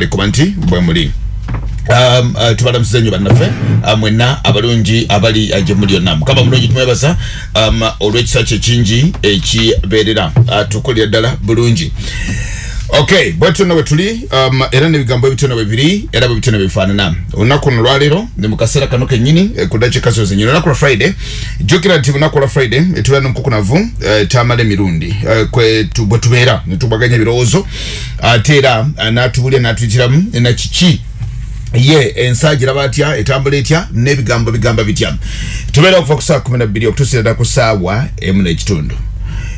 likuba nti bwe muli. Um, uh, tubalamusiza nnyo bannaffe. Uh, mwenna abalungi abali uh, gye muli yonna. Mukama mulungi tumwebaza um, olw'ekisa kye kingi ekibeerera. Uh, tukulira ddala bulungi okay bwetuna bwe tuli um, era n'ebigambo ebitona bwe biri era bwe bitona bifaanana. Olunaku luno lwaleero ne mu kaseera kano kennyini eh, ku dakiika zo zenyini olunaku lwa friday jjukira nti lunaku lwa friday etubeera n'omukukunavu eh, tamala emirundi. Eh, kwe tu- bwe tubeera ne tubaganya ebirowoozo ate era uh, n'atubulya n'atuyitiramu na kiki? Ye ensa giraba atya etambula etya n'ebigambo bigamba bitya? Tubeera okuva ku saawa kumi nabbiri okutuusira ddala ku saawa emu n'ekitundu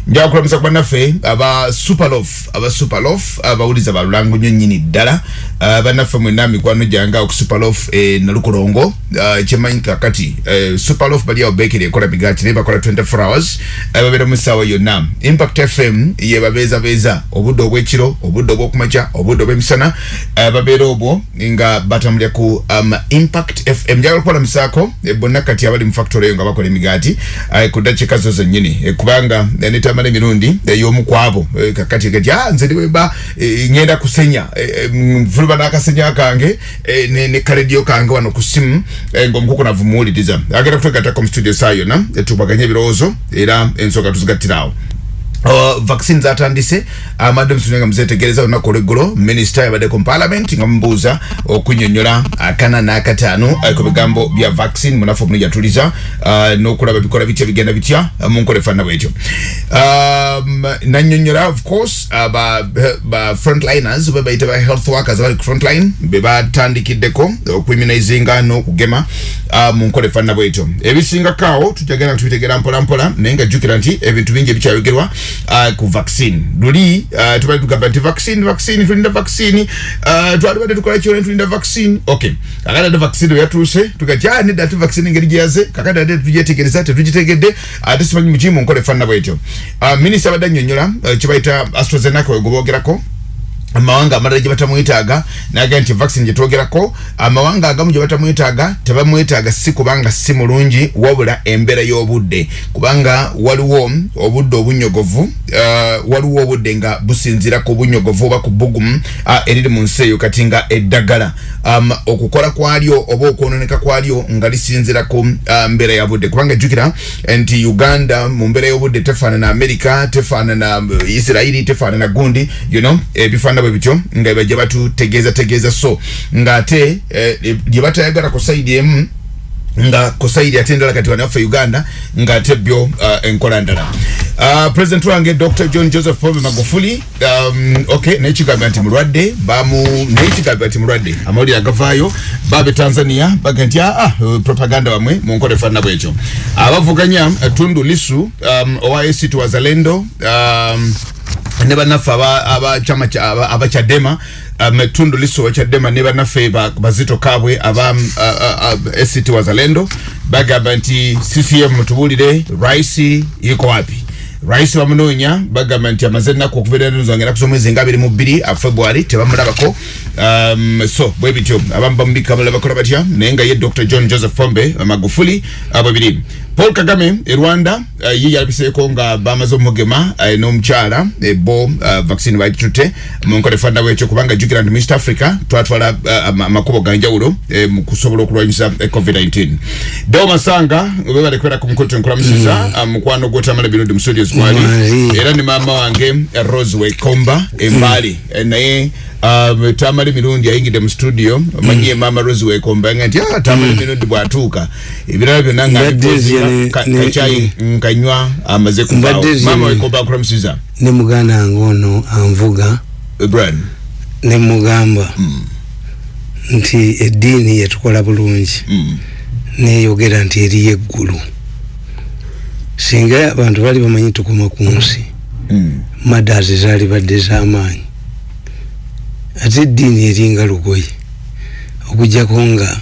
njaga kulamusa ku bannaffe aba superlof aba superlof abawuliza balulango nnyo nnyini ddala Ah, bannaffe mwenna mikwano gyange ku superlof e nalukolongo Ah, kyemanyi kakati eh, superlof bali awo bekeri ekola migaati naye bakola 24 hours. Babeera mu ssaawa yonna impact fm ye babeezabeeza obudde obw'ekiro obudde obw'okumakya obudde obw'emisana babeera obwo nga batambulira ku um, impact fm njagala okubalamusaako eh, bonna kati abali mu factory eyo nga bakola emigaati eh, ku ddakiika zo zennyini eh, kubanga eh, netamala emirundi ey'omu kwabo eh, kakati kati ah, nze niweba eh, ngenda kusenya. Eh, eh, nvuluba n'akasenya kange eh, ne, ne kaledio kange wano ku simu eh, ng'omukukunavu muwuliriza agenda kutegattako mu studio saa yonna eh, tubaganye ebirowoozo era ensonga tuzigattirawo Uh, vaccine zatandise amadde musunenga muzetegereza olunaku olweggulo minisita yabadde ku parliament nga mubuuza okunyonyola akana n'akataano uh, ku bigambo bya vaccine munafu omuli yatuliza uh, n'okulaba bikola bitya bigenda bitya uh, mu nkola efaanana bwetyo um, nanyonyola of course uh, ba, frontliners be bayita ba health workers abali ku frontline be batandikiddeko okuimmunizinga n'okugema uh, mu nkola efaanana bwetyo ebisingako awo tujagenda tubitegera mpola mpola naye nga jjukira nti ebintu bingi ebikyayogerwa uh, ku vaccine. Luli uh, tubali tugamba nti vaccine vaccine tulinda vaccine. Uh, twalibadde tukola kyona tulinda vaccine. Okay kakati ate vaccine weyatuuse tugatya ah, nedda ate vaccine engeri gyeyaze kakati ate tugyetegereza tetugitegedde ate simanyi mukimu mu nkola efaanana bwetyo uh, minisita abadde uh, kibayita astrazeneca wegwe boogerako amawanga amalala gye batamwetaaga naga nti vaccine gye twogerako amawanga agamu gye batamwetaaga tebamwetaaga si kubanga si mulungi wabula embeera y'obudde. Kubanga waliwo obudde obunyogovu uh, waliwo obudde nga businzira ku bunyogovu oba ku bugumu uh, eriri mu nsi eyo kati nga eddagala. Um, okukola kwalyo oba okwononeka kwalyo nga lisinzira ku uh, mbeera ya budde. Kubanga jjukira nti uganda mu mbeera y'obudde tefaanana amerika tefaanana uh, isirairi tefaanana gundi you know ebifaanana bwe bityo nga bajja batutegeeza tegeeza. So ng'ate eh, gye batayagala ku sayidi emu nga ku sayidi ate endala kati wanaffe uganda ng'ate byo uh, enkola ndala uh, president wange dr john joseph pombe magufuli um, okay naye kigambira nti mulwadde bamu naye kigambira nti mulwadde. Amawulire agavaayo babe tanzania baga nti aa uh, propaganda bamwe mu nkola efaanana bwekyo. Abavuganya uh, tundu lisu um, owa act wazalendo um, ne bannaffe aba- abachama kya- aba- abakyadema tundu lisu wakyadema ne bannaffe ba- bazito kabwe aba um, act wazalendo bagamba nti ccm tubuulire raisi iko wapi? Raisi bamunoonya bagamba nti amaze ennaku okubeera nozangera kusomwezi nga abiri mu bbiri february tebamulabako um, so bwe bityo abamu bamubika abalala bakola batya naye nga ye dr. John joseph pombe magufuli abo biri paul kagame e rwanda uh, ye yalabiseeko nga bamaze omugema uh, n'omukyala ebo bo uh, vaccine bagitutte mu nkola efaanana bwekyo kubanga jjukira nti mist africa twatwala uh, ama- amakubo ganjawulo uh, mu kusobola okulwanyisa uh, covid-19 deo masanga webale kubeera ku tenkulamusiza mm. uh, mukwano gwotamala birungi mu studios Mwali. era ne maama wange eh, rose wekomba embaali Eh, naye um, tamala emirundi ayingidde mu studio omanyi maama rose wekomba nga nti ah, tamala emirundi bwatuuka ebirala byonna nga Mbadde abipozera, zye ka- ne- kacyayi nkanywa amaze kuvaawo Mbadde zye maama ne- wekomba nkulamusiza ne muganda wange ono anvuga. Bran ne mugamba nti eddiini yetukola bulungi. Neyogera nti eriyo eggulu singa abantu bali bamanyi tukoma ku nsi madazi zaali badde z'amaanyi ate eddiini eringa lugoye okujjako nga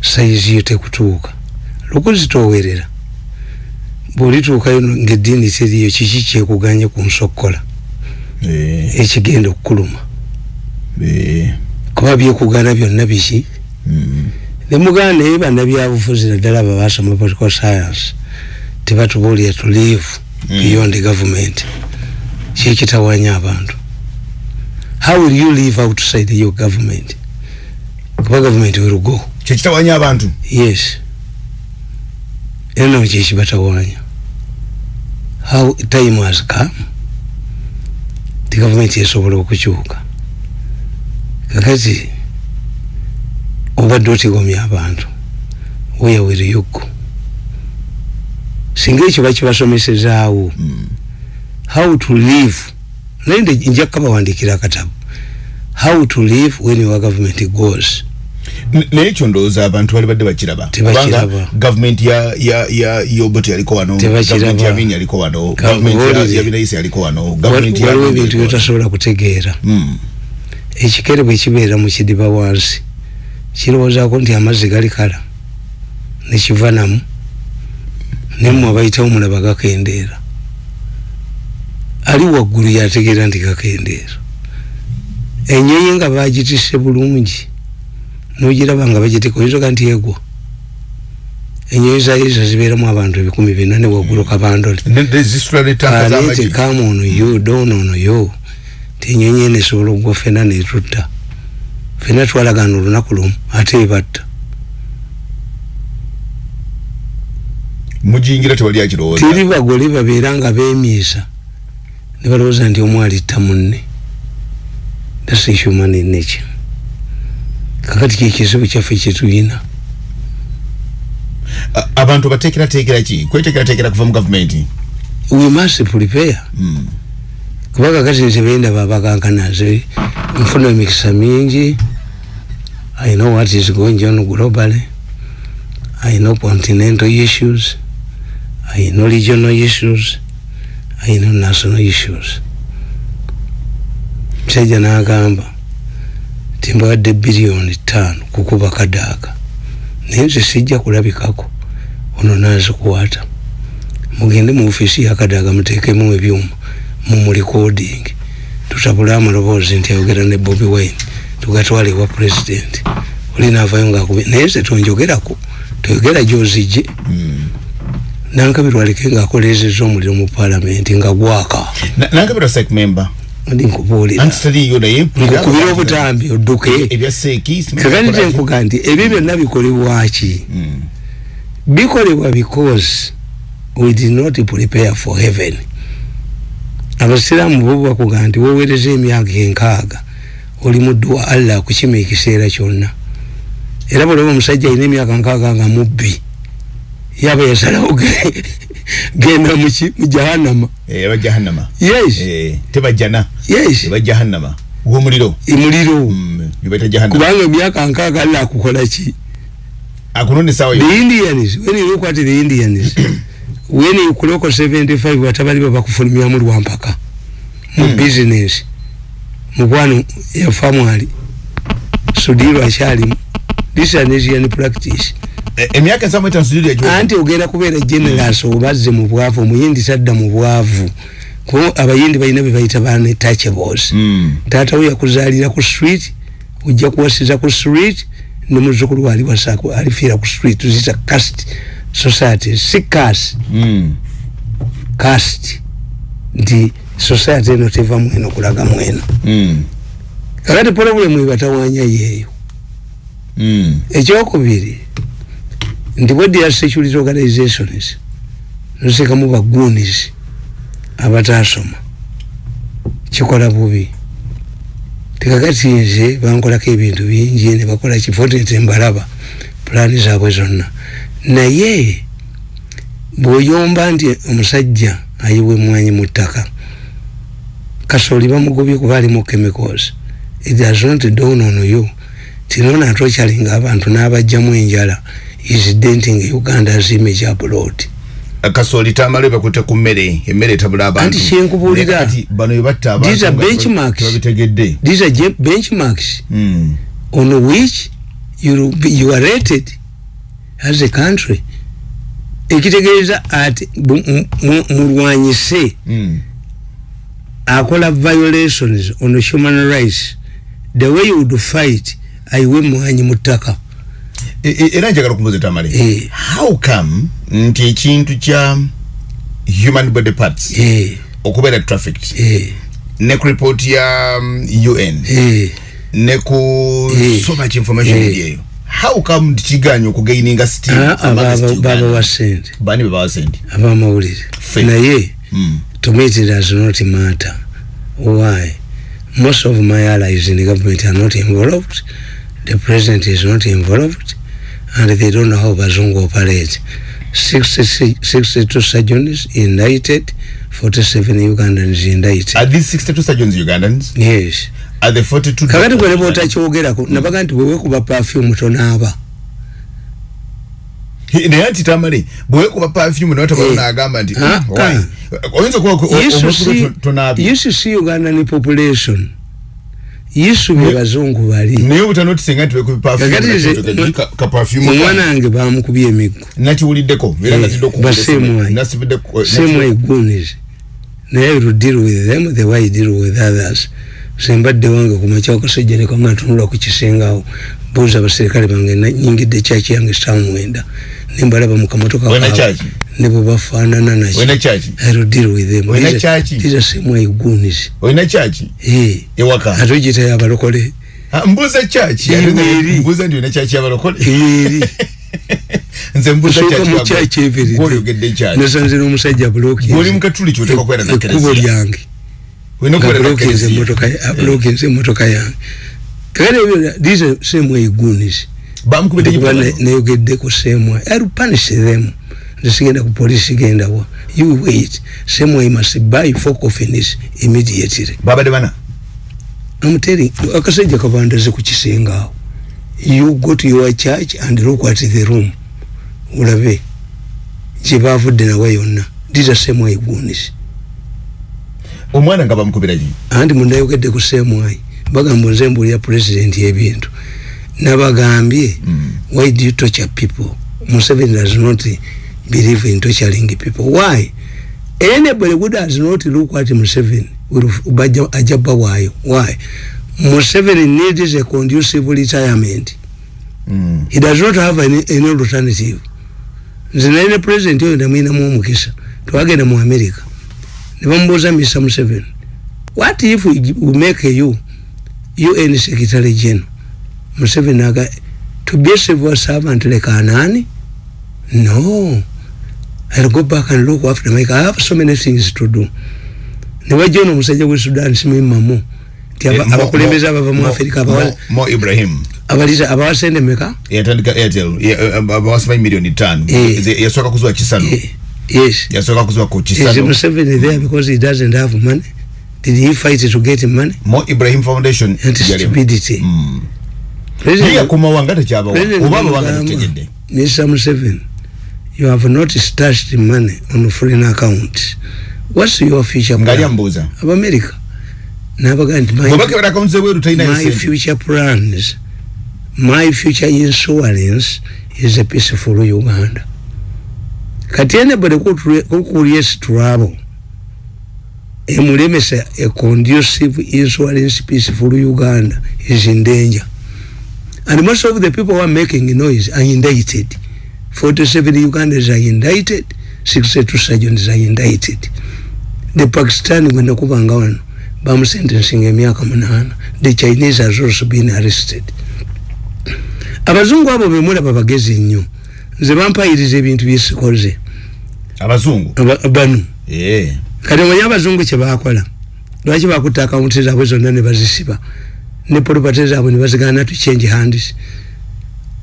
sayizi yo tekutuuka. Lugozi towerera bwolituukayo ngaeddiini teriyo kiki kyekuganye ku nsokkola? Ekigenda okukuluma. Kuba byekugana byonna biki? Nemuganda naye bannabyabufuzi naddala abo basoma political science tebatubuulira to live beyond government. Kyekitawanya abantu how will you live outside your government? Kuba government will go. Kyekitawanya abantu? Yes. Era nabo kyekibatawaanya how time has come? Ti gavumenti esobola okukyuka. Kakati obadde otigomya abantu you. Go singa ekyo bakibasomesezaawo how to live naye nde nja kukabawandikira akatabo how to live when your government goes. Naye ekyo ndowooza abantu bali badde bakiraba. Kubanga gavumenti ya ya ya yobote yaliko wano gavumenti ya bini yaliko wano gavumenti ya- binaisi yaliko wano gavumenti ya waliwo ebintu byotasobola kutegeera. Mm. ekikere bwe kibeera mu kidiba wansi kirowoozaako nti amazzi gali kala nekiva namu nemmwe abayitawo mulaba gakendeera ali waggulu yategeera nti gakendeera enyonyi nga bagitisse bulungi nogiraba nga bagitika oyinzaga nti egwa enyonyi zayiza zibeeramu abantu ebikumi bina ne waggulu kabandole Ne- ne zisitula ne tanka ate z'amagi. kama ono yo doono ono yo. Tenyonyi eno esobola okugwa fena netutta fena twalagana olunaku lumu ate ebatta. Mujingira tewali akirowooza. Teri bagole babeera nga beemiisa ne balowooza nti omu alitta munne. Thats human nature. Kakati kyekizibu kyaffe kyetulina abantu bateekerateekera ki? Kweteekerateekera kuva mu gavumenti? We must prepare. Mm. kuba kakati nze bendaba abakankanaze nfuna emikisa mingi. I know what is going on globally. I know continental issues. I know regional issues know national issues. Musajja n'agamba timbawadde biliyoni ttaano kukuba kadaaga naye nze sijja kulabikako ono nazikwata mugende mu ofiisi yakadaaga muteekemu ebyuma mu recording. Tutabule amaloboozi nti ayogera ne bobi wine tugatwale ewa president. Oli naavayo ngaakubi naye nze tonjogerako toyogera gyozijje. Mm. Nankabirwa aleke ngaakoleezezza omuliro mu paalamenti nga gwaka. Na- nankabirwa sec member. Ndi nkubuulira. Anti taliyo naye nkukubira obutambi odduke. kakati tenkuga nti ebyo byonna bikolebwaki Mm. bikolebwa because we did not prepare for heaven. Abasiraamu bo bakuga nti weweereza emyaka enkaaga oli muddu wa allah akukima ekiseera kyonna. Era bwolaba omusajja alina emyaka nkaaga nga mubbi yaba yasalawo ge- genda muki mu jahannama. Eh, aba jahannama. Yes. Eh, tebajjana. Yes. Eba jahannama. W'omuliro emuliro Mm, yebaita jahannama. Kubanga emyaka nkaaga allah akukola ki? Akunonda essaawa yo. The indians. When you look at the indians. When you kuloko 75 batabali babakufulumyamu lwampaka mu Hmm. business. Mukwano yafamu ali sudiro akyalimu. This is an asian practice emyaka ensaamu etaano sujudi egyo anti ogenda kubeera generals obazze mu bwavu omuyindi tadda mu bwavu. Kuba abayindi balina be bayita banetachables Mm. taata we yakuzaalira ku street ojja kuwasiza ku street ne muzzukulu we aliwasa alifiira ku street tuzita cast society si cast Mm. cast nti society eno teva mweno kulaga mweno. Kakati problemu ebatawanya yeeyo ekyokubiri nti bwedia security organizations nozikamu bagunis abatasoma. Kikola bubi. Tekakati nze bankolako ebintu bingi nebakola kifotete mbalaba pulaani zaabwe zonna. Naye bw'oyomba nti omusajja ayiwa emwanyi mu ttaka kasooli bamugobye kuba alimu chemicals. It does not dawn on you. Tinona atokyalinga abantu n'abajjamu enjala is denting uganda's image abroad kasooli tamala bakute ku mmere emmere etabula abantu Anti kyenkubuulira. Naye kati bano bebatta These are benchmarks. these are benchmarks Mm. on which you, you are rated as a country ekitegeeza ati bu- mu- mu- mulwanyise Mm. akola violations on human rights the way you would fight ayiwe mwanyi mu ttaka E- e- era njagala kumbuza tamale Eh. how come nti ekintu kya human body parts Eh, okubeera trafficked? Eh. ne ku report ya um, UN Eh, ne ku so much information eyo how come tikiganya okugaininga steam ah, wasente bani bebawa sente abamawulire. Naye to me it does not matter. Why? Most of my allies in the government are not involved. The president is not involved and they don't know how bazungu operate 60, 62 surgeons indicted 47 ugandans indicted are these 62 surgeons ugandans yes are the 42 kakati doctors gwene Ugandans? botakyogerako nabaga nti bwewekuba perfume tonaaba He- naye ati tamale bwekuba perfume nawe tabalo Eh. nagamba nti Ah, "Hmm, why?" ah. oyinza okuba ko- You should omusulo see- to- tonaabye you should see ugandan population yisu be bazungu bali. Naye obutanotisenga nti bekuba perfume Kakati na nze- kintu ka- ka perfume omwana ka- wange bamukubye emiggo. Nakiwuliddeko era Eh, natidde baseemwayi. same igunis naye I will deal with them the way I deal with others. Sembadde wange kumakya akasajja nekanga ntunula ku kisengawo buuza abaserikale bange nyingidde kyaki yange samwenda nembalaba mu kamotoka Wena kaabwe, kyaki? ne bwe bafaanana nakyo olina kyaki I will deal with them. Wena These- kyaki? these are same igunis olina kyaki Eh, ewaka? Ate ogiyitayo abalokole Ah, mbuuza kyaki Eri, Ate eri. mbuuza nti olina kyaki abalokole eri nze mbuuza osooka mu kyaki kyaki eviridde gwoyogedde kyaki nasanze n'omusajja buloki gwoli mukatuli kyoteeka kwera ekkubo nakereziya lyange. Olina okubeera bulokinze nakereziya emotoka emotoka yange kakati ebyo these same igunis bamukubidde kuba ekipapalo. nayogedde ku same I will punish them. Nsigenda ku polisi genda wa you wait. Same way must buy four coffins immediately. Babadde bana? I'm telling akasajja kabandaze ku kisenge awo. You go to your church and look at the room. Olabe gye baavudde nawe yonna. These are same way igunis omwana nga bamukubiraki anti mundayogedde ku seemwayi bagamba nze mbuulira pulezidenti ebintu nabagambye Mm. why do you torture people? Museveni does not believe in torturing people. Why? Anybody who does not look at museveni will bajja ajja bawaayo why? Museveni needs a conducive retirement. Mm. he does not have any, any alternative. Nze naye ne president oyo namwinamu omukisa twagenda mu america. Ne bamubuuza mr museveni what if we make you un secretary general. Museveni aga to be a civil servant like anani no. I'll go back and look after my i have so many things to do. Ono omusajja gwe sudan simuyimamu nti aba- Eh, Mo- abava mu afirika Mo- ibrahim. abaliza abawasende meka yatandika airtel. Bawasimanyi miliyoni tano Eh. Ze- yasooka kuziwa kisano Eh, yes. Yasoka kuzwa kuchisano Is Museveni there because he doesn't have money? Did he fight to get money? mo ibrahim foundation And stupidity. Mm. Mr. Museveni, you have not stashed money on foreign accounts. What's your future plan? Of America. Nabaga nti my, bwebakebera akawunti zebweru talinayo my future plans, my future insurance is a peaceful Uganda. Kati anybody who creates trouble emulemesa a conducive insurance peaceful Uganda is in danger. And most of the people who are making noise are indicted. 47 Ugandans are indicted, 62 surgeons are indicted. The Pakistani gwenda kubanga wano bamusentencing emyaka munana. The Chinese has also been arrested. abazungu abo bemulaba bagezi nnyo nze bampayiriza ebintu byesikoze abazungu Aba- bano Eh. Kati omanyi abazungu kyebakola lwaki bakutta akawunti zaabwe zonna ne bazisiba? Ne polopate zaabwe ne bazigana to change hands.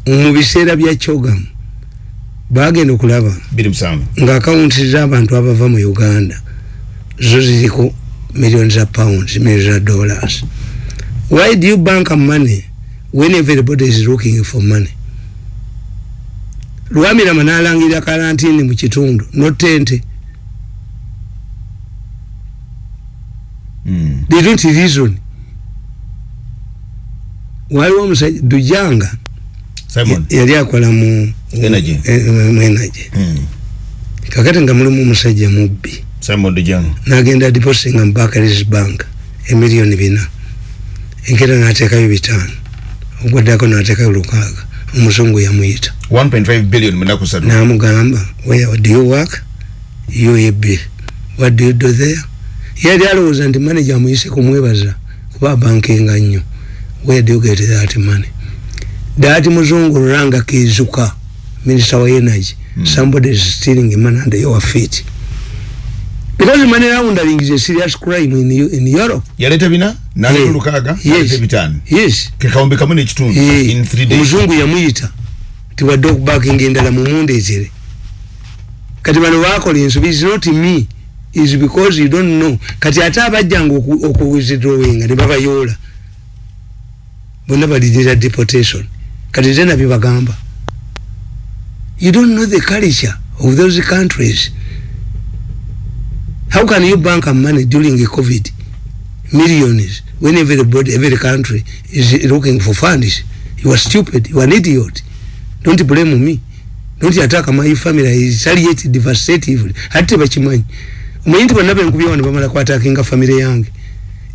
Mu biseera bya kyogamu bagenda okulaba nga akawunti z'abantu abava mu uganda zo ziriko million za pounds million za dollars. Why do you bank money when everybody is looking for money? Lwamirama n'alangirira karantini mu kitundu notente Mm. they don't reason. Waliwo omusajja dujanga? Simon. Yali akola mu Energy. eh, energy. Mm. kakati nga mulimu omusajja mubbi. Nagenda depositinga mu bakaris bank emiliyoni bina. Enkera nateekayo bitaano. Ogwaddako nateekayo lukaaga. Omuzungu yamuyita. 1.5 billion mu nnaku ssatu namugamba do you work? UAB what do you do there yali alowooza nti manager amuyise kumwebaza kuba bankinga nnyo where do you get that money. That muzungu ruranga kizuka minister wa energy Hmm. somebody is stealing money under your feet. Because money laundering is a serious crime in, in europe. Yaleta bina? Naleta Yeah. lukaaga Yes. naleta ebitaano yes. Kekawumbi kamu n'ekitundu Eh, in three days. Omuzungu yamuyita tiwadde okubakinga endala mumundeetere kati bano bakola ensobi is not me is because you don't know. Kati ate abajjanga oku- okuwithdrawinga ne babayoola. Bonna balidira deportation. Kati te nabyo bagamba. You don't know the culture of those countries. How can you bank a money during a covid millions when everybody every country is looking for funds? You are stupid. You are an idiot. Don't blame me. Don't attack my family. I retaliate devastatively. Ate bakimanyi omanyi nti bonna benkubya wano bamala kwatakinga famire yange.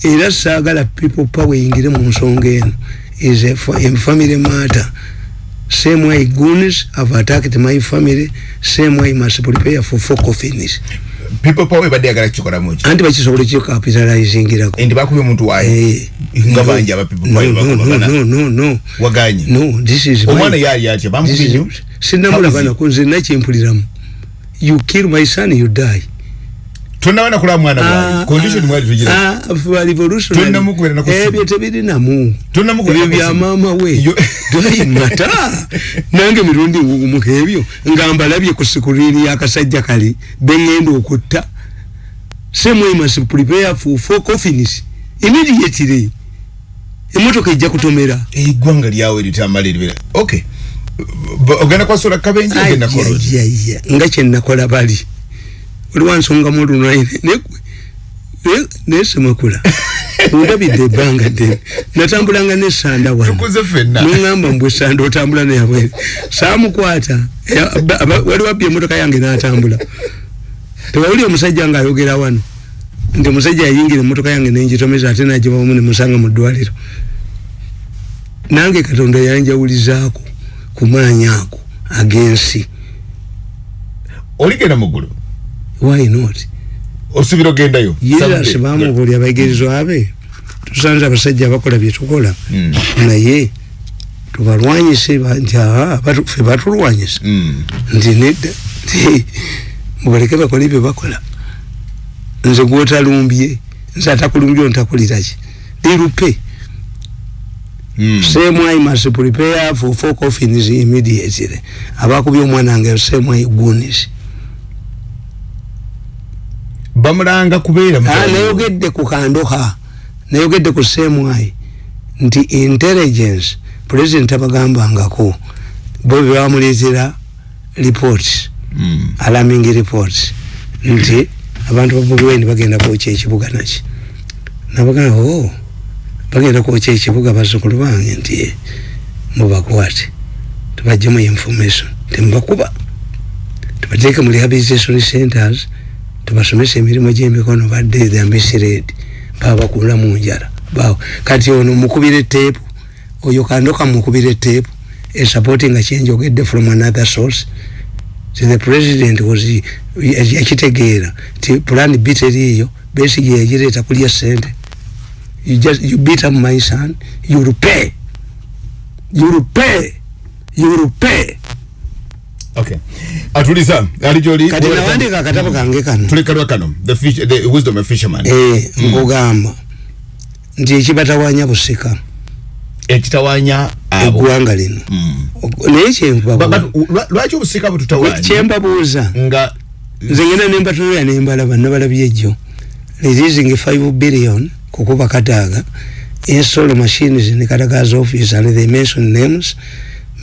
Era saagala people power eyingire mu nsonga eno. Is a, a family matter. Same way goons have attacked my family same way must prepare for four coffins people power ebadde yagala kukikolamu mochi anti bakisobole kikapitalizingirako baku bakubye mtu wae hey. inga no, banja aba people no, power no, no, no, no, no. waganye no this is omwana my- yaali atya bambu kinyo sinamula kwa nakunze nache mpuliramu you kill my son you die tonabana kulaba mwana bwawe condition mwali tugira Tonnamukubira na kusiba. ebyo tebirinamu. Tonnamukubira ebyo na kusiba. byamama we. Yo- mata. Nange mirundi ngugumuka ebyo. Nga mbalabye ku sikurini yakasajja kali. Beŋŋenda okutta. Semwemas prepare for four coffins. Immediately. Emotoka ejja kutomera. Eggwanga lyawe litamala eribera okay. Ba- ogenda kwasola kabenje ogenda koloza Ajajajja, nga kyenakola bali oliwa nsonga mulunai nesemakula ndabidde ebbanga ddene. Natambulanga nesanda wano. Tukuze fenna nuŋamba mbwe sanda otambula ba- aba- waliwo abbye emotoka yange natambula. Tewawuli omusajja nga ayogera wano. Nti omusajja yayingira emotoka yange nengitomeza ate nagibamu nemusanga mu ddwaliro. Nange katonda yanjawulizaako ku maanyi ako agensi. Oligenda muggulu why not? Osubira ogendayo yesu Someday. bamubuulya abayigirizwa be. Tusanze abasajja abakola byetukola Mm. naye tubalwanyise ba- nti ffe batulwanyisa. Mm. nti nedda mubaleke bakole bye bakola. Nze gwotalumbye nze atakulumbye ontakuliraki lirupe Mm. same i must prepare for four coffins immediately. Abakubye omwana wange same i gunis bamulanga kubeera Ah, nayogedde ku kandoha nayogedde ku semwai nti intelligence president abagambangako bo bebamuleetera reports Mm. alarming reports nti abantu babugweni bagenda kwokya ekibuga naki nabagamba o bagenda kwokya ekibuga bazzukulu bange nti "Eh, mubakwate tubajjemu information temubakuba. Tubateeke mu rehabilitation centers tubasomesa emirimu gy'emikono badde the misred baba bakula mu njala. Bawo kati ono mukubira eteepu oyo kandoka mukubira eteepu esupporting nga kyenjogedde from another source. So the president was yakitegeera ti plan b teriiyo besigi yagireeta kulya sente you just you beat up my son you will pay you will pay you will pay okay. Atuliza ali gyoli kati nawandika akatabo kange kano. Tulekalwa kano the, fish, the wisdom of fisherman. Eh nkugamba nti ekibatawanya busika. Ekitawanya eggwanga lino. Mm. naye Ba- kyenkubabuuza but lwa- lwaki obusika bututawanya? Kyembabuuza? Nga nze ngenda nembatunulira nembalaba nabalabye ejjo releasing 5 billion kukuba kataaga. Install machines in kataga's office and they mention names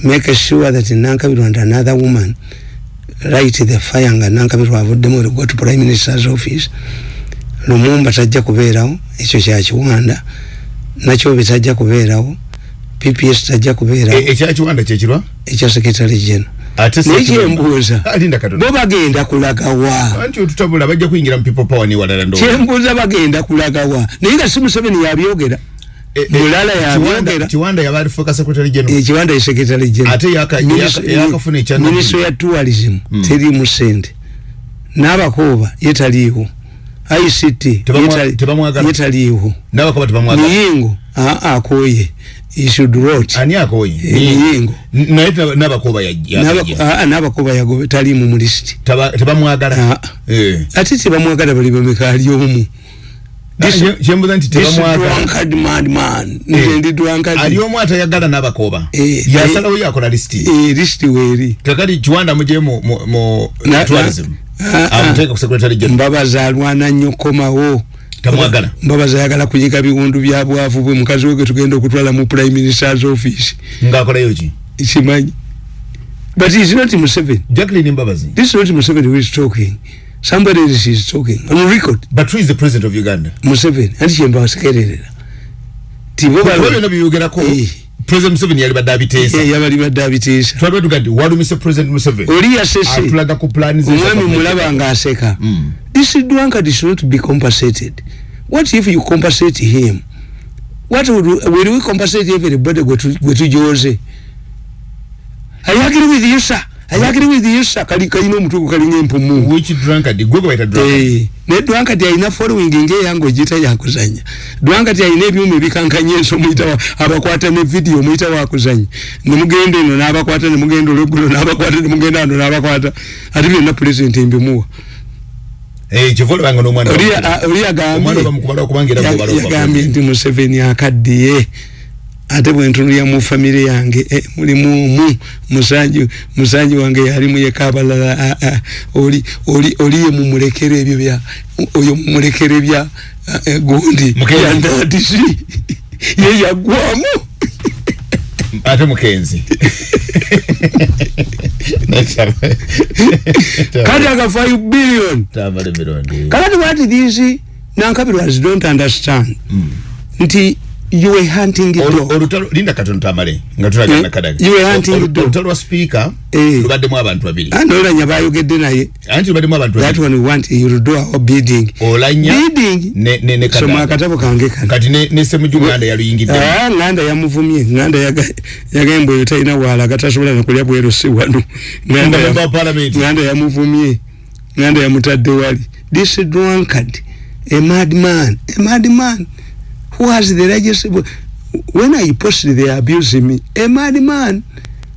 make sure that nankabirwa and another woman light the fire nga nankabirwa avuddemu go to prime minister's office. Lumumba tajja kubeerawo ekyo kyakiwanda nakyo bitajja kubeerawo pps tajja kubeerawo. E- ekyakiwanda kyekirwa ekya secretary general. Ate naye kyembuuza alinda katono bo bagenda kulagawa. Anti otutabula bajja kuyingira mu people power niwalala ndo kyembuuza bagenda kulagawa. Naye nga si museveni yabyogera mulala yabyogera kiwanda yaba alifuuka secretary general. Ekiwanda esekretary Ate yaka- yaka- yakafuna ekya minisitule ya tourism terimu sente n'abakooba ye taliiwo. Ict Tebamwa- yetali- tebamwagala. yetaliiwo nabakoba tebamwagala. Miyingo aa akoye issued rot. Ani akoye Eh, miyingo naye teba- nabakoba ya- ya- ya- n'abakoba yagobe taliimu mu lisiti Teba- tebamwagala. Ah. Eh. ate tebamwagala bali bameka ali omu. Kye- kyembuza nti This tebamwagala drunkard madman Eh. nze ndi drunkard ali omu atayagala n'abakoba. Eh, yasalawo yakola lisiti Eh, lisiti weeri. Kakati kiwanda muje mu- tourism na- ah, ah. amuteeka ku secretary general. Mbabaza alwana nnyo komawo Tamwagala. mbabaza ayagala kunyiga biwundu bya bwavu bwe. Mukazi we tugenda okutwala mu prime minister's office. Ngaakolayo ki? Kimanyi but is not museveni. Jacqueline mbabazi. This is not museveni who is talking somebody else is talking. On record. But who is the president of uganda? Museveni. Anti kyembasekererera tibo kuba byonna bibyogerako Eh. president museveni yali badde abiteesa yabali badde abiteesa twali batugadde walumise president museveni? Oli yasese atulaga ku plani omwami mulaba ngaaseka Mm. this drunkard should not be compensated. What if you compensate him? What would, will we compensate everybody gwe tujoze i agree with you sir i agree with you sir. Kali kalina omutugu kalinga empumu which drunkard? Gwe gwe bayita drunkard. Eh, ne drunkard alina following ngaeyange ogiyita yakuzanya drunkard alina ebyuma ebikankanya enso muyita wa- abakwata ne video muyita wakuzanya nemugenda eno n'abakwata nemugenda olweggulo n'abakwata nemugenda ano n'abakwata. Ate byonna pulezidenti mbimuwa. Eh, kiva olabanga n'omwana oli wa- a- oli omwana bamukubala okubanga era agambye gwe yagambye bala nti museveni akaddiye ate bwentunulya mu famire yange eh, mulimu omu musanji musanji wange yalimu yeka abalala ah, ah, oli oli oli ye mumulekera ebyo bya oyo mumulekera ebya ah, eh, gundi yandadisi ye yagwamu ate mukenzi. Kati aka 5 billion. Tamale mirundi. Kakati what these nankabirwazi don't understand. Nti you were hunting the dog olutalo linda katono tamale nga tulagana Eh, kadaga. you were hunting the dog. olutalo lwa speaker Eh. lubaddemu abantu babiri. Andolanya bayogedde naye. Anti lubaddemu abantu that babiri. one we want you to do our bidding. Olanya bidding? ne ne ne soma kadaga. akatabo kange kano. Kati ne ne semujuganda yaluyingidde. Ah, nganda yamuvumye. Nganda yaga- yagamba oyo talina waala gatasobola nakulya bweru si wano. Nganda Nga ya- of parliament. nganda yamuvumye. Nganda yamutadde wali. This drunkard a madman a madman who has the largest when i post they are abusing me a madman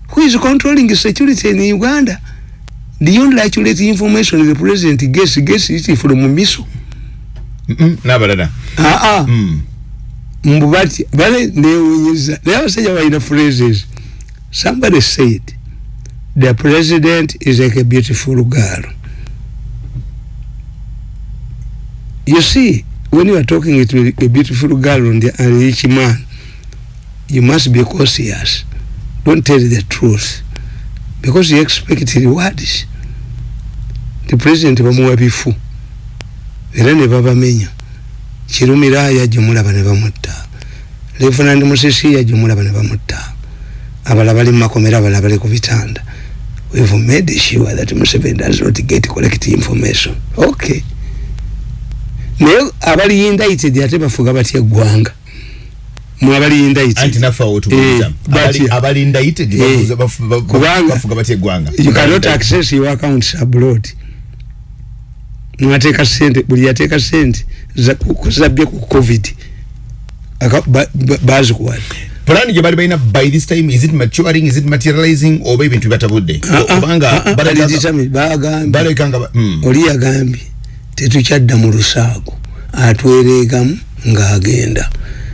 who is controlling the security in uganda. The only accurate information the president gets gets it from miso. Mm, n'abalala ah ah Mm. mbu bati bale naye abasajja balina phrases. Somebody said the president is like a beautiful girl. You see when you are talking to a beautiful girl and a rich man. You must be cautious. Don't tell the truth. Because you expect rewards the president bamuwa bifu era ne babamenya kirumira yajumulaba ne bamutta lefunandi musisi yajumulaba ne bamutta abala bali mu makomera abala bali ku bitanda. We've made sure that Museveni does not get correct information. Okay naye abali indicted ate bafuga batya eggwanga? Mu abali anti indicted naffe awo tubuuza Eh, Eh, access your accounts abroad. Mwateeka sente buli yateeka sente zabbye ku covid. Aka- ba- ba- bazikuwadde. Plan gye bali balina by this time is it maturing is it materializing oba ebintu bibatabudde kubanga bagambye baleka nga ba- mm. oli yagambye tetukyadda mu lusaago atwereegamu ng'agenda.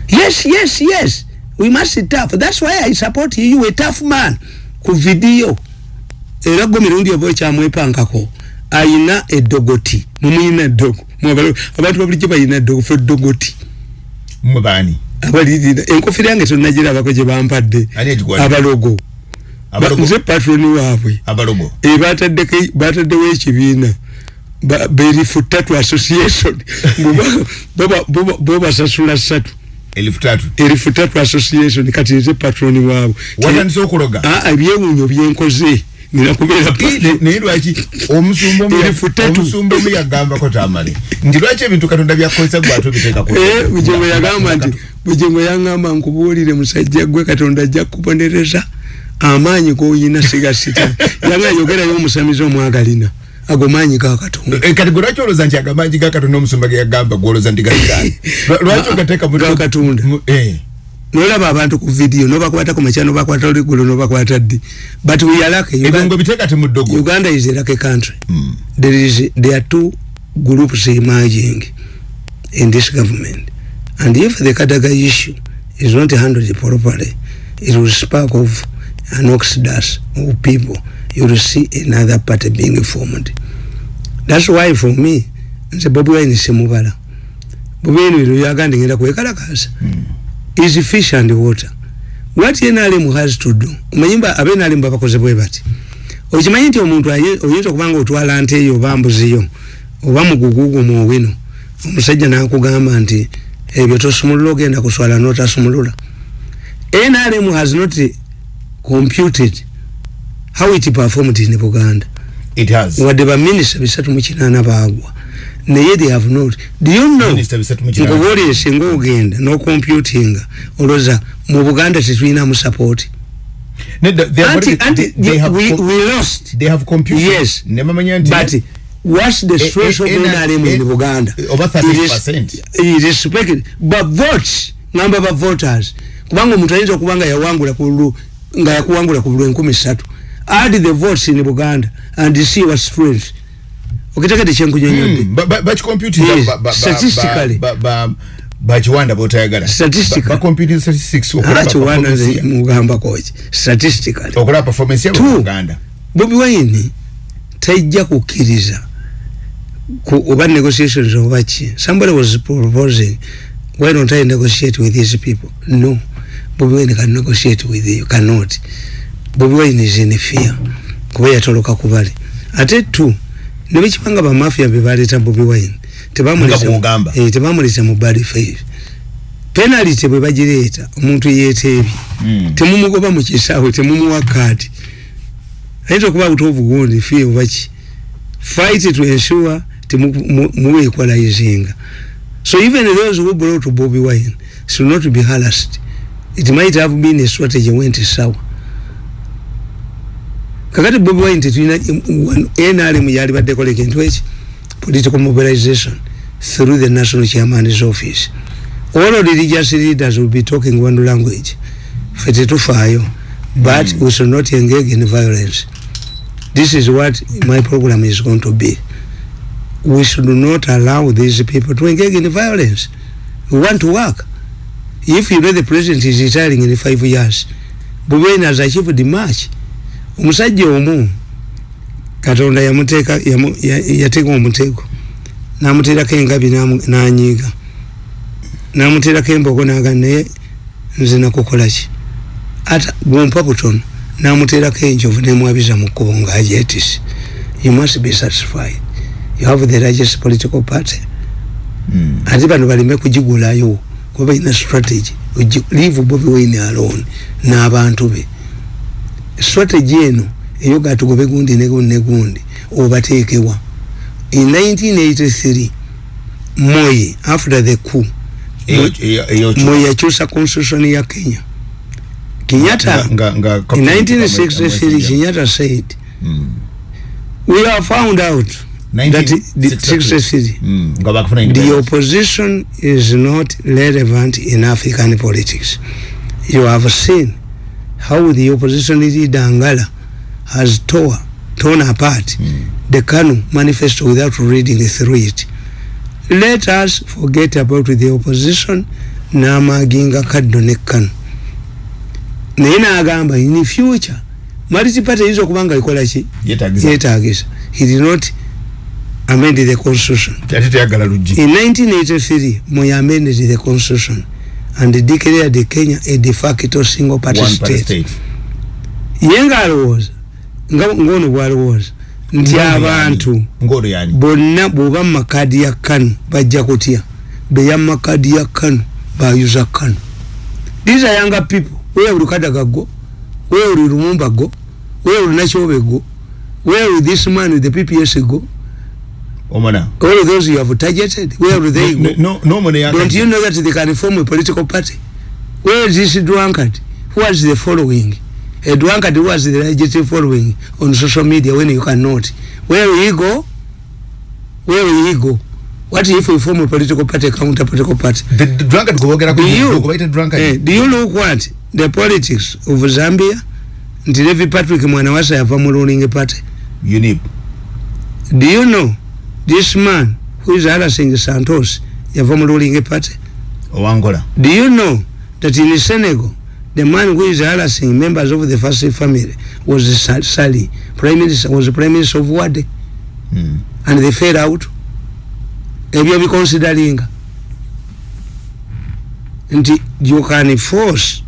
Yes yes yes we must tough. That's why i support you. A tough man. Ku vidiyo era gwe mirundi oba ekyamwepankako ayina eddogoti. Mumuyina eddogo. Abantu babulijjo bayina eddogo fe eddogoti. Mwe baani? Abalirira. Enkofira yange tonnagirabako gye bampadde. Abalogo. Abalogo? nze patroni waabwe. Abalogo? Eh, bataddeko- bataddewo ekibiina Ba- berifu tatu association. Bo- bo- bo basasula ssatu elifu tatu erifu tatu association kati nze patroni waabwe watandise okuloga. Ah, ebyewuunyo byenkoze. Nina kubeera Eh, ne- naye lwaki? Omusumba omu ya- Elifu tatu. omusumba omu yagambako tamale. Nti lwaki ebintu katonda byakozesa gwe ate obiteekako Eh, bujengo yagamba nti bujengo yangamba nkubuulire musajja gwe katonda ajja kubonereza amaanyi goyina siga sita. Yanga yogerayo omusamizi omwagalina ago maanyi ga katonda Eh, kati gwe lwaki olowooza nti agamanyi ga katonda omusumba ge yagamba gwolowooza ndi galigani lwaki ogateeka mu- Ga Katonda. mu- eh. nolaba abantu ku vidiyo nobakwata ku makya nobakwata oligulu nobakwata ddi? But we are lucky. Ebyo Uganda, ngo biteeka te mu ddogo uganda is lucky country. There is there are two groups emerging in this government. And if the kadaga issue is not handled properly it will spark of an exodus of people you will see another party being formed. That's why for me nze bobi wine semubala bobi wine bino byaganda ngenda kwekalakasa is fish and water. What NRM has to do omanyimba abe NRM babakoze bwe bati? Okimanyi nti omuntu aye- oyinza okuba nga otwala nte eyo oba mbuziyo oba mugugugu mu wino omusajja nakugamba nti ebyo tosumulula ogenda kuswala notasumulula. NRM has not computed how it performed in Buganda? It has. Wadde baminisita bisatu mu kinaana baagwa. Naye they have not. Do you know Minisita bisatu mu kinaana. nkubuulire singa ogenda n'ocomputinga olowooza mu buganda tetulinamu support. Nedda, they have anti already- anti they- they have we, we lost. they have computed. Yes. ne bamanya nti but what's the stress eh, of eh, NRM eh, in Buganda. over It is- 30%. it is speaking but votes ngamba ba voters. Kubanga omuntu ayinza okuba nga yawangula ku lu nga yakuwangula ku bulu enkumi ssatu add the votes in Buganda and see what strength okitegede kyenkunyonyodde Mm, ba- ba- bakicomputing Yes, ba- ba- ba- statistically. ba- ba- bakiwanda botayagala Statistically. bacomputing statistics okulaba akiwana performance ya- mugambakoki statistically. Okulaba performance yabo Two. mu uganda bobi wine tajja kukkiriza ku oba negotiations oba ki somebody was proposing why don't i negotiate with these people? No. Bobi wine can negotiate with you cannot bobi wine is in fear kuba yatoloka kubali ate tu nebekibanga bamafia bebaleeta bobi wine Nga bw'ogamba. tebamuleta mu bad faith penalty bwe bagireeta omuntu yeeteebye Mm. temumugoba mu kisaawe temumuwa kaadi. Ayinza okuba butovu gundi fie obaki fight to ensure temuwequalizinga so even those who brought Bobby Wine should not be harassed. It might have been a strategy went sour kakati Bobby Wine tetulina NRM yali baddeko leka kintu eki political mobilization through the national chairman's office. All of the religious leaders will be talking one language fe tetufaayo but mm. we should not engage in violence. This is what my program is going to be. We should not allow these people to engage in violence. We want to work. If you know the president is retiring in five years Bobena has achieved much omusajja omu katonda yamuteeka yamu- ya- yateeka omutego namuteerako engabi nanyiiga namuteerako embogo naga naye nze nakukola ki? Ata bwompa butono namuteerako enjovu nemwabiza mu kkubo ngaagyetise you must be satisfied. You have the largest political party. Mm. ate bano baleme kugigulayo kuba balina strategy leave bobi wine alone n'abantu be strategy eno eyoga tugobe gundi negundi negundi obateekewa in 1983 moye after the coup moye yakyusa constitution ya kenya. Kenyatta nga- nga- in nga- 1963 kenyatta said Mm. we have found out that the 63 Mm, the opposition is not relevant in African politics. You have seen how the opposition leader Angala has tore, torn apart Mm. the Kanu manifesto without reading through it. Let us forget about the opposition n'amaginga kaddo ne Kanu. naye n'agamba in future multiparty eyinza okuba nga ikola ki Yeetaagisa. yeetagisa he did not amend the constitution In 1983, Moi amended the constitution and declared Kenya a de facto single party One party state. state. Ye ng'alowooza nga ng'ono bw'alowooza nti Ng'ono abantu ng'ono yani? bonna bw'oba mu makaadi ya kanu bajja kutya. Beya mu makaadi ya kanu bayuza kanu. These are younger people. Where will kadaga go where will lumumba go where will nachobe go where will this man with the pps go omona. All of those you have targeted where will they go? No- no- nomone yaga- Don't you know that they can form a political party? Where is this drunkard? Who is the following? a drunkard who has the largest following on social media when you cannot. Where will he go? Where will he go? What if we form a political party counter political party? The the drunkard kuwogera do you kubaita eh, drunkard. Do you look what? The politics of zambia? Nti levi patrick mwana wasa yava mu ruling party. Unip do you know this man who is harassing santos yava mu ruling party. Owangola. Do you know that in Senegal, the man who is harassing members of the Fassi family was Sa- Sali, prime minister, was the prime minister of Wade, mm. and they fell out. Ebyo biconsideringa nti you can force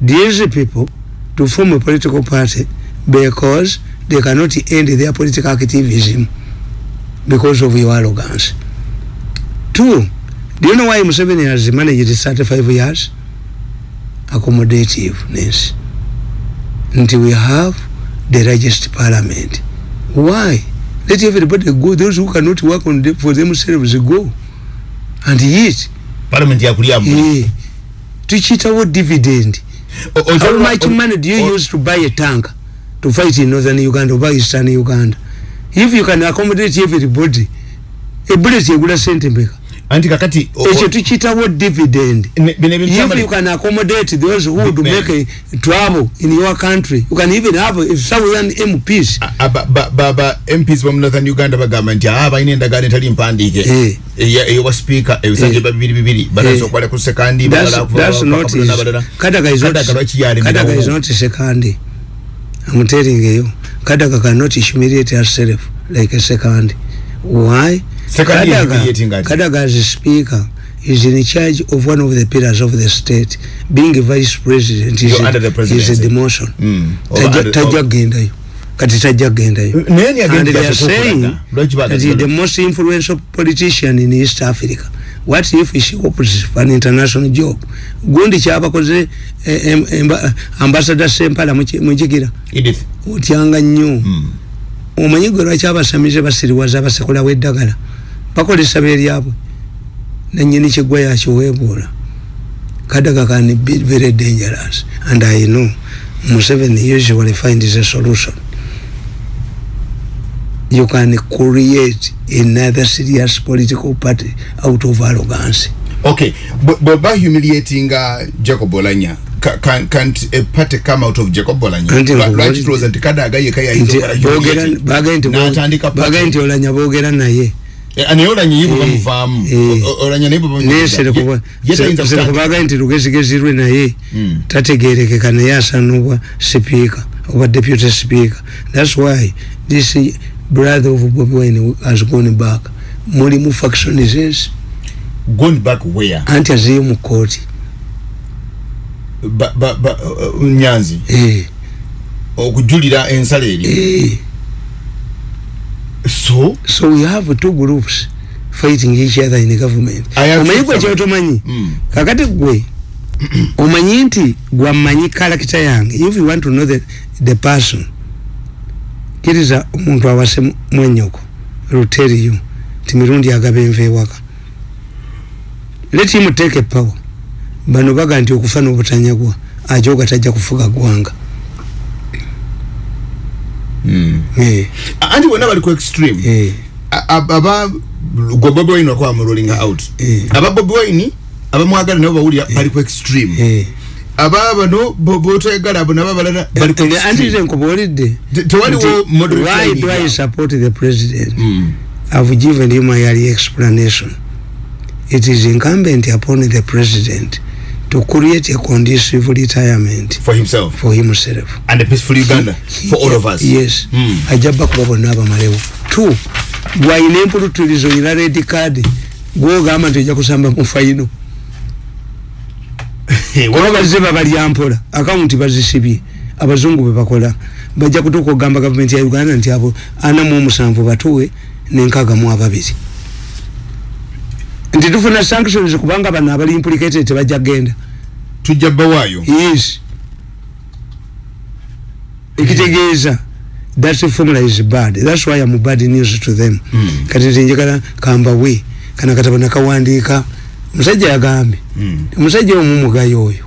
these people to form a political party because they cannot end their political activism because of your arrogance. Two, do you know why Museveni has managed 35 years? Accommodativeness. Until we have the largest parliament. Why? Let everybody go. Those who cannot work on them for themselves go. And yet, parliament yakulyamu eh, tuchitawo dividend. O- o- How much o- money do you o- use to buy a tank to fight in northern Uganda or eastern Uganda? If you can accommodate everybody, a bullet egula sente mbeka. anti kakati o- o- ekyo tukiyitawo dividend ne- if you can accommodate those who would Big make a trouble in your country you can even have a southern mps A- aba- ba- ba- ba mps bamu northern uganda bagamba nti aa balina endagaano etali mpandiike Eh. eya- eyowa speaker ebisanje Eh. ba bibiri bibiri balaza Eh. okwala ku sekandi that's, i'm telling you kadaga cannot humiliate herself like a second. Why? Second kadaga as a speaker is in charge of one of the pillars of the state. Being a vice president is, under the a, is a demotion. Mm. Or Tajja- under- tajja or- kugendayo kati tajja kugendayo naye ni and agenda they are saying that he is the most influential politician in east africa what if she opts for an international job? Gundi kyabakoze eh, em- emba- ambassador sempala mukigira Edith. otyanga nnyo Mm. omanyi gwe lwaki abasamize basiriwaza basekolawo eddagala bakolesa beeryabwe nanyini kigwa yakiweebuula kadaga can be very dangerous. And i know museveni usually finds a solution you can create another serious political party out of arrogance. Okay bwe- bweba humiliatinga jacob olanya Ca- can, can't a party come out of jacob olanya Anti Lwa- nkubali- lwaki tulowooza nti kadaga yeka nti boogera- bagaye nti olanya boogera naye naye olanya Eh, bamuvaamu olanya naye bwe bamuyiga. Ye- ye tayinza kutandika- serekubaga nti lugezigezi lwe naye Mm. tategerekeka naye asanubwa sipiika oba deputy speaker. Thats why this brother of bobi wine has gone back. Mulimu factionizes gone back where? Anti azeyo mu kooti Ba- ba- ba- uh, nyanzi? Eh, okujulira ensala eri? Eh. so? So we have two groups fighting each other in the government. I have omanyi two gwe kyotomanyi Mm. kakati gwe omanyi nti gwammanyi kalakita yange. If you want to know the, the person kiriza omuntu awase mu- mwenyoko luteriyo ti mirundi agaba enva ewaka. Let him take a power. Bano baga nti okufa n'obutanyagwa ajoga tajja kufuga gwanga Mm. Eh, anti bonna bali ku extreme. Eh, ab- aba gwe bobi wine wakuba muruling out. Eh. aba bobi wine abamwagala nabo bawulira bali ku extreme. Eh. Aba bano bo- botoyagala abo nabo abalala bali ku Eh, anti extreme nze nkubuulidde Te- tewaliwo nti moderate why do I awo. support the president Mm. I've given you my early explanation. It is incumbent upon the president to create a conducive retirement for himself for himself. and a peaceful uganda for all of us Yes. Mm. ajja bakuba bonna abamalewo. Two, gwalina empuluturizo olina red card gwogamba nti ojja kusamba mu fayino Hey, kuba waliwo- bazze babalya mpola akawunti bazisibye abazungu be bakola. Bajja kutuuka okugamba gavumenti ya uganda nti abo ana mu omusanvu batuwe nenkaaga mu ababiri. Nti tufuna sanctions kubanga bano abali implicated tebajja kgenda. Tujja bbawaayo. Yes. Ekitegeeza that formula is bad. Thats why am bad news to them. Mm. kati nti njagala kambawe kana katabo nakawandiika musajja yagambye Mm. omusajja omu mugayo oyo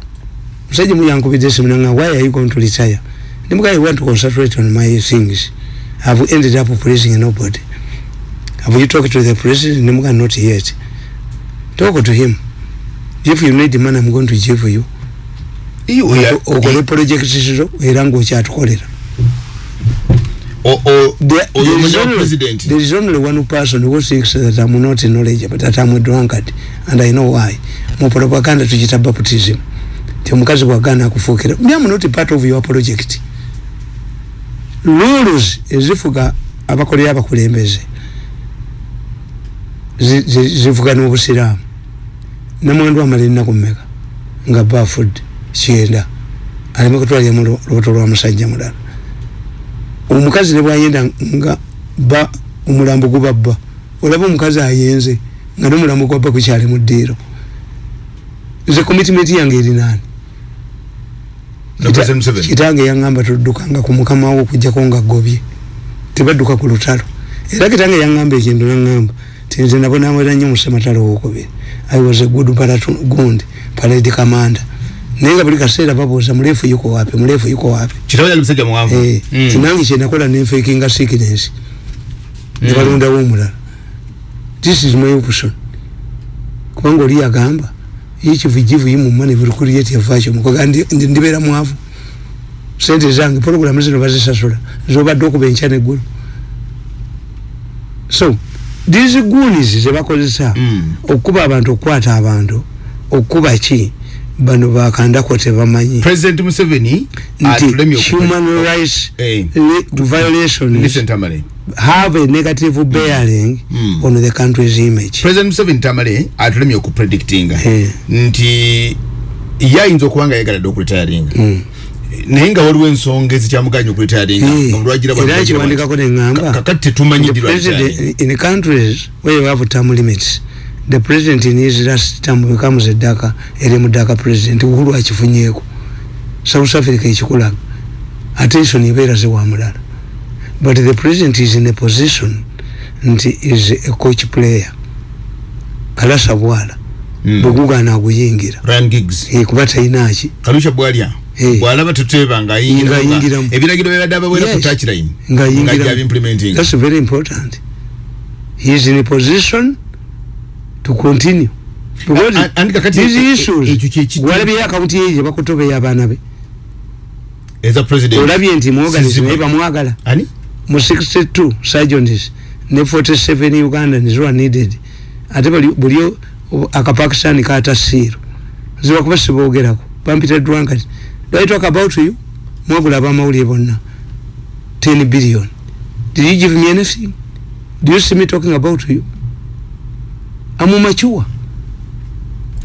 musajja muyankubidde esimu nanga why are you going to retire Nimuka, I want to concentrate on my things. I've ended up praising nobody. Have you talked to the president? Nimuka, not yet. Talk to him. If you need money, I'm going to give you. Okole project zo era ng'okyatukolera o o There- oyo there is only- president there is only one person who thinks that I'm not knowledgeable, that I'm a drunkard, and I know why. Mu propaganda tukita baptism. Ti omukazi bw'agaana akufuukira. Me am not part of your project. Rules ezifuga abakolera abakulembeze zi- zi- zivuga n'obusiraamu namwandu amala ennaku mmeka nga bafudde kyenda aleme kutwalira mu lubuto lwa musajja mulala omukazi ne bwayenda nga ba omulambo gubabba olaba omukazi ayenze nga nomulambo gwabba gukyali mu ddiiro. Nze commitment yange eri naani na president Museveni kitange yaŋŋamba toddukanga ku mukama wo okujjako nga gobye tebadduka ku lutalo. Era kitange yaŋŋamba ekintu yaŋŋamba ti nze nabonabona nnyo musematalo wokubiri. I was a good gundi parade commander naye nga buli kaseera babuuza muleefu yuko wapi? Muleefu yuko wapi? Kitabu yali musajja muwanvu. Eh, Mm. kinange kyenakola nenfekinga sickness. Ne balondawo omulala this is my option. Kubanga oli yagamba yikivugivu yimumane buli kurieti yavakyo mukoga ndi- ndibeera mwavu sente zange programu zino bazisasula zobadde okuba enkya neggulu so these goonies zebakozesa Mm. okukuba abantu okukwata abantu okukuba ki bano bakandako tebamanyi president Museveni nti human rights Eh. li- violations have a negative bearing Mm. on the country's image. President Museveni tamale atulemye okupredictinga Eh. nti ye ayinza okuba nga yegaladde okuritayaringa Mm. naye nga waliwo ensonga ezikyamuganya okuritayaringa Eh, kakati tetumanyi in countries where you have term limits the president in his last term becomes a daka eri mudaka president uhuru akifunyeeko south africa ekikulaga attention ebeera zewa mulala but the president is in a position nti is a coach player kalasa bwala Mm. bwegugaana aguyingira Ryan Giggs Eh, kuba talinaaki kalusha bwalya Eh. bwalaba tuteba nga ayingira Ng'ayingiramu. ebiragiro byabadde abawera ku Yes. touchline ng'ayingira- ng'ajja implementing That's very important. He is in a position to continue. Walabye akawunti ye gye bakutobeya abaana be. Olabye nti muoganism Siziba. naye bamwagala mu 62 sergeants ne 47 ugandans were needed. Ate buli akapakistani kata siiro zibakuba siboogerako bampita drunkard do i talk about you? Mwagula abamawulire bonna. 10 billion. Did you give me anything? Do you see me talking about you amu machuwa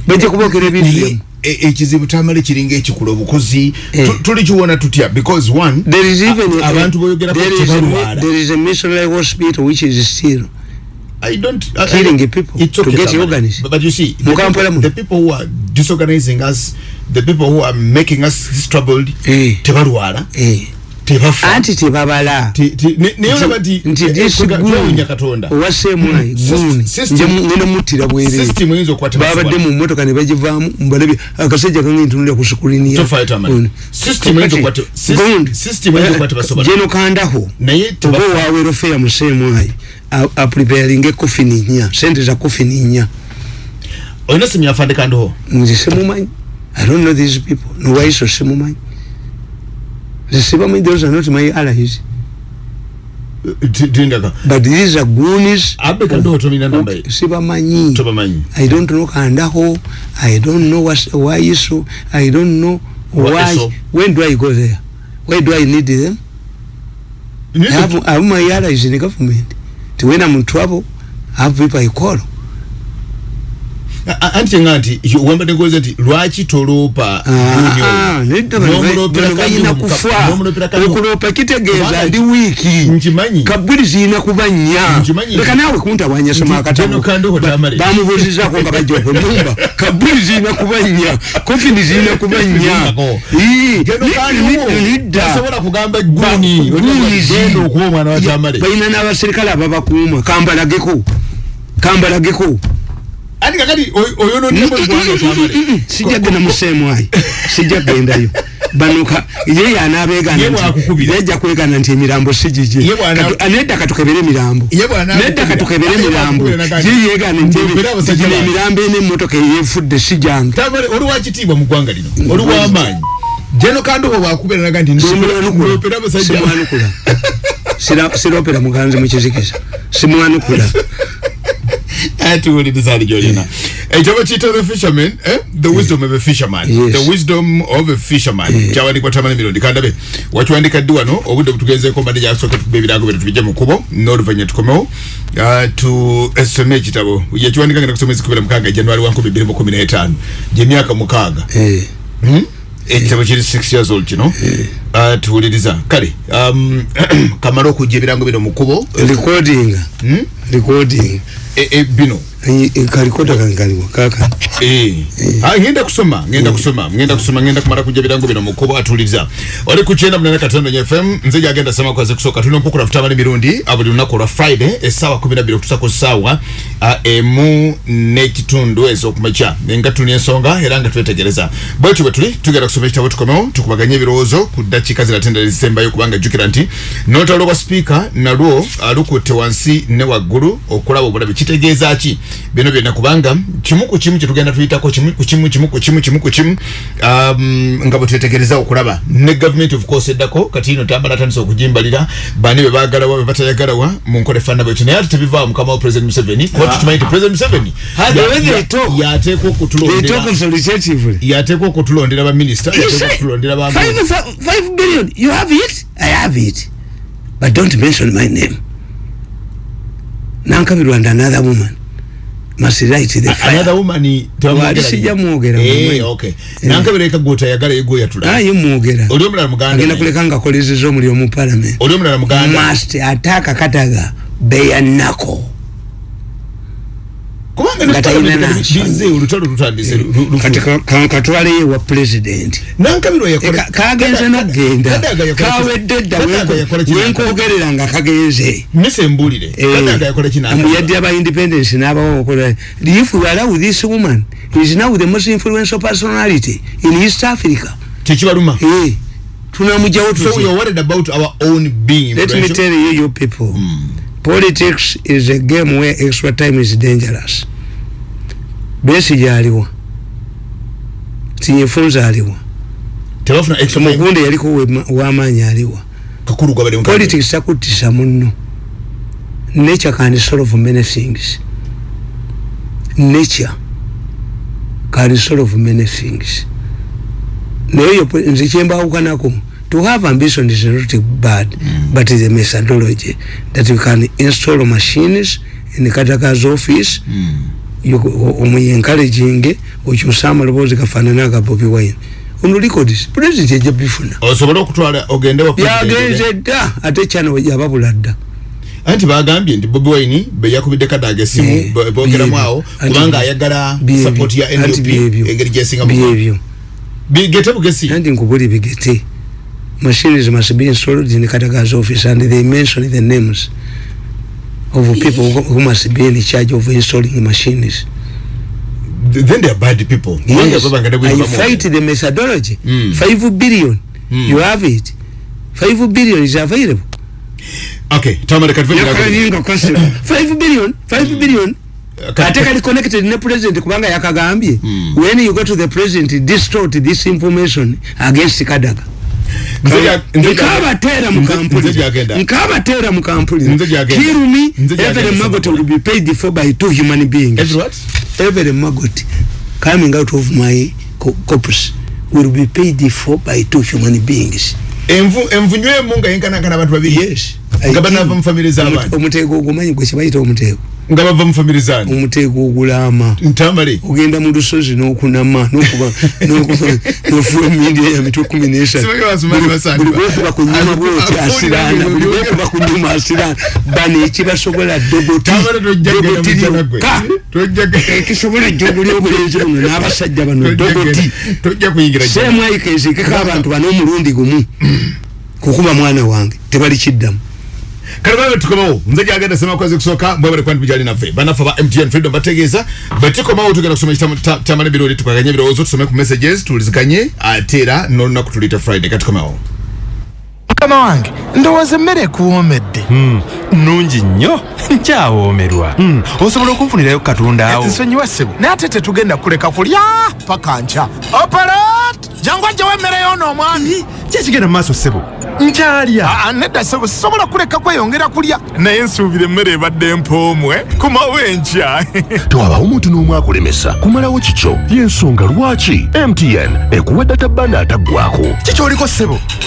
bajja kubogera ebintu byamu E- ekizibu tamale kiringa ekikula obukozi Eh. Tu- tulikiwona tutya because one there is even abantu boyogerako there is a- tebalwala there is a missionary hospital which is still I don't I- I- Killing people it's okay, to get organized. But, but you see, the people, the people who are disorganizing us, the people who are making us this troubled, Eh. tebalwala, eh. Tebafa. anti tebabala Ti- ti- ne- naye olaba nti nti eh, this kwega- guni twewuunya katonda owaseemwayi System- guni system- ngenda eyinza okuba babadde mu motoka ne bagivaamu mbalabye akasajja kange ntunulira ku sukulini ya Tofaayo Tamale. Gundi. System eyinza okuba te- sys- Gundi. system eyinza okuba tebasobola. geno kandaho oba tebafa. owawero feya museemwayi apreparinga ekofini nnya sente za kofini nnya olina simu yafande kandiho nze simumanyi i don't know these people nowaiso simumanyi sibamanyi those are not my allies Ti- tindaka but these are goonies abe kandiho tomina namba ye sibamanyi tobamanyi I don't know Kandaho. I don't know what, why Iso. I don't know why. Iso? When do I go there? Why do I need them? I have, I have my allies in the government. When I'm in trouble, I have people I call. Anti nga nti wambadde ngoza nti lwaki toloopa Guuni oyo? N'omuloopera balina Kandiho mu ka- kufa n'omuloopera Kandiho. okuloopa kitegeeza Kubanga ndi wiiki zirina kuba nnya Nkimanyi. leka naawe kuntawanya soma Nti General Kandiho Tamale. bamubuuzizaako nga bajja okunyumba kabuli zirina kuba nnya kofini zirina kuba nnya Zirindako. Ii, General li- Kandiho li- lidda. tasobola kugamba guuni Guunizi. genda okuba omwana wa Tamale balina n'abaserikale ababakuuma kambalageko kambalageko andi kakati oyonondemo eggwanga tamale sijja genda museemu ayi sijja gendayo banuka ye Ye yanaabeegana bw'akukubira. yajja kwegana nti emirambo si gigye Ye bw'ana- Katu- nedda katukebere emirambo Ye bw'ana- nedda katukebere Ye emirambo bw'akukubira nakati. ye yeegana nti ebi- Mbeera abasajja gino bange. emirambo ena emmotoka eyefudde si gyange tamale oli wakitiibwa mu ggwanga lino? Oli wamaanyi jeno kandobo bwakubeera naga nti simwanukula. Ndopera abasajja simwanukula. Sira- siropera muganzi mukizikiza simwanukula atuwuliriza ali gyolina ekyo bakiyita the fisherman eh? the wisdom of a fisherman Yes. the wisdom of a fisherman kyawandikwa tamale mirundi kandabe wakiwandika ddi wano obudde butugenzeeko mbadde gyasooka tukuba ebirango bino tubijje mu kkubo n'oluvanyuma tukomewo Ah, tusome ekitabo yekiwandika ngenda kusoma ezikubira mukaaga januari wa nkumi bbiri mu kumi n'etaano gyemyaka mukaaga Eh, Hmm? ekitabo kiri six years old kino Ah, tuwuliriza. Kale um, kamala okujja ebirango bino mu kkubo. Recording. Hmm? recording. E- e, bino. Kalikoda kankaliwo kaka. Eh. Ah, ngenda kusoma ngenda kusoma ngenda kusoma ngenda kumala kujja birango bino mukubo atuliza oli ku kyenda munana katondo nye fm nze gyagenda sema kwaze kusooka tulina okukula futamala emirundi ah, buli lunaku lwa friday essaawa kumi nabiri okutusa ku ssaawa ah, emu n'ekitundu ez'okumakya. Nga tulina ensonga era nga twetegereza. Bwekyo bwe tuli tugenda kusoma ekitabo tukomewo tukubaganye ebirowoozo ku enkiika ziratendera zisembayo kubanga jjukira nti n'olutalo lwa sipiika nalwo alukutte wansi ne waggulu okulaba obulabe. Kitegeeza ki? Bino byonna kubanga kimu ku kimu kyetugenda tuyitako kimu ku kimu kimu ku kimu kimu ku kimu um, nga bwe twetegereza okulaba. Ne gavumenti of course eddako kati ino tambala atandisa okugimbalira bani be baagalawa be batayagalawa mu nkola efaanana bwekyo naye ate tebivaawo mukama wa president museveni kuba tukimanyi nti president museveni? Yateekwa okutulondera yateekwa okutulondera baminisita yateekwa okutulondera bamu 1 billion. You have it? I have it. But don't mention my name. Nankabirwa and another woman must light the fire. Another woman tewali sijja mwogera. Eh okay. Eh. Nankabirwa eka gota yagala ego yatula. Ah ye mwogera. Oli omulala muganda. Agenda kuleka nga kolezeza omuli omu parliament. Oli omulala muganda. Must attack Kataga. Beya nako. Kubanga Nga talina nansonyi. bize olutalo lutandise katwaleyo wa president. nankabirwa yakola Ka- kagenze ki- kawedde dda wenkogerera nga kagenze. Mise mbulire kadaga yakola mbu yadde kina aba independence n'abawo okola if we allow this woman is now the most influential personality in east africa. Tekibaluma. Eh, tunamugyawo so we tuti are worried about our own being let me tell you you people politics is a game where extra time is dangerous. Besige aliwa tinyefunza aliwa tebafuna extra time. mugunde yaliko w'amaanyi aliwa politics takuttisa munno. Nature can solve many things. Nature can solve many things. Naye nze kyembawukanako to have ambition is not bad mm. but the methodology that you can install machines in kataka's office Mm. omuyenkalejinge okyusa amaloboozi gafaanana aga bobi wine ono records president ejja bifuna osobole okutwala ogende wa president. yagenze dda ate kyano yababula dda anti bagambye nti bobi wine beyakubidde kadaga esimu Eh, bo- boogeramu byebyo. awo Anti- kubanga ayagala byebyo. support ya NUP byebyo. engeri gyesinga byebyo bigete bugesi anti nkubuli bigete machines must be installed in kataga's office and they mention the names of people who who must be in charge of installing machines. Then they are bad people. Yes. i fight the methodology. Mm. 5 billion. Mm. you have it. 5 billion is available. Okay tamale katufanye Yakalinga question. 5 billion. 5 billion. Ate kali connected ne president kubanga yakagambye. Mm. when you go to the president distort this information against kadaga nkabateera mu nze- kampulira nze gyagenda. nkabateera mu kampulira Nze gyagenda. kirumi every maggot will be paid for by two human beings. Every maggot coming out of my co- corpus will be paid for by two human beings. Envu envu nywemu nga yenkanankana abantu babiri. Yes nga banava mu famire z'abantu omuteego ogumanyi gwe kibayita omuteego nga bava mu famire zaani. Omuteego ogulama ntamale ogenda mu lusozi n'okunama n'okuba n'ofuwa emidia ya mitwe kumi n'esatu Simanyi basomali basanga. buli bwekuba ku nyuma bwoti asiraana buli bwekuba ku nyuma asiraana. Bano ekibasobola dogoti tamale tojja genda dogoti mujana gwe lyokka ekisobola ejjoguli obulenzi buno n'abasajja bano dogoti seemwayika eziikeko abantu bano omulundi gumu kukuba mwana wange tebali kiddamu kale babe tukomawo nze gyagenda sema kwazi kusooka mwebale kwandi bijali naffe banaffe ba mtn freedom bategeeza betikomawo tugenda kusoma ekitama- tamala ebirowoli tukaganye ebirowoozo tusome ku messages tuliziganye ate era n'olunaku tuliyita friday. Katikomawo mukama wange ndowooza emmere ekuwoomedde nungi nnyo nkyawoomerwa Mm, osobola okunfunirayo katunda awo. Nsonyiwa ssebo naye ate tetugenda kuleka kulya paka nkya. Opalat jangu ajjawo emmere yoona omwami kyekigenda mu maaso ssebo? Nkyalya. Aa, nedda ssebo sisobola kuleka kweyongera kulya? Naye nsuubira emmere ebadde empoomwe kumawo enkya tewabaawo omuntu n'omu akulemesa. Kumalawo kikyo? Y'ensonga lwaki? Mtn ekuwa data banda ataggwako kikyoliko ssebo